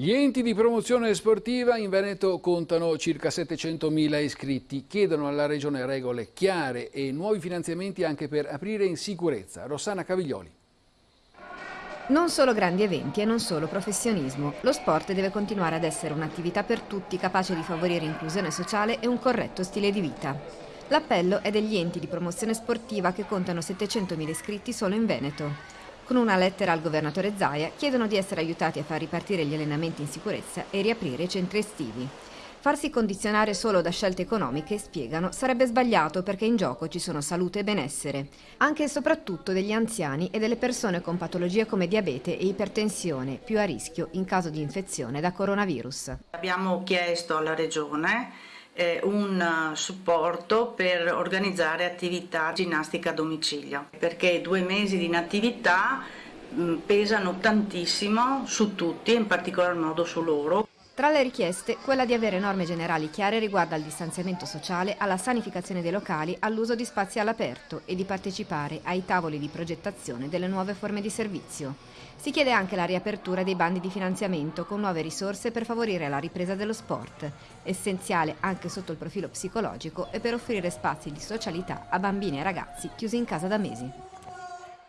Gli enti di promozione sportiva in Veneto contano circa 700.000 iscritti, chiedono alla Regione regole chiare e nuovi finanziamenti anche per aprire in sicurezza. Rossana Caviglioli. Non solo grandi eventi e non solo professionismo. Lo sport deve continuare ad essere un'attività per tutti capace di favorire inclusione sociale e un corretto stile di vita. L'appello è degli enti di promozione sportiva che contano 700.000 iscritti solo in Veneto. Con una lettera al governatore Zaia chiedono di essere aiutati a far ripartire gli allenamenti in sicurezza e riaprire i centri estivi. Farsi condizionare solo da scelte economiche, spiegano, sarebbe sbagliato perché in gioco ci sono salute e benessere, anche e soprattutto degli anziani e delle persone con patologie come diabete e ipertensione, più a rischio in caso di infezione da coronavirus. Abbiamo chiesto alla Regione un eh, supporto per organizzare attività ginnastica a domicilio, perché due mesi di inattività mh, pesano tantissimo su tutti, in particolar modo su loro. Tra le richieste, quella di avere norme generali chiare riguardo al distanziamento sociale, alla sanificazione dei locali, all'uso di spazi all'aperto e di partecipare ai tavoli di progettazione delle nuove forme di servizio. Si chiede anche la riapertura dei bandi di finanziamento con nuove risorse per favorire la ripresa dello sport, essenziale anche sotto il profilo psicologico e per offrire spazi di socialità a bambini e ragazzi chiusi in casa da mesi.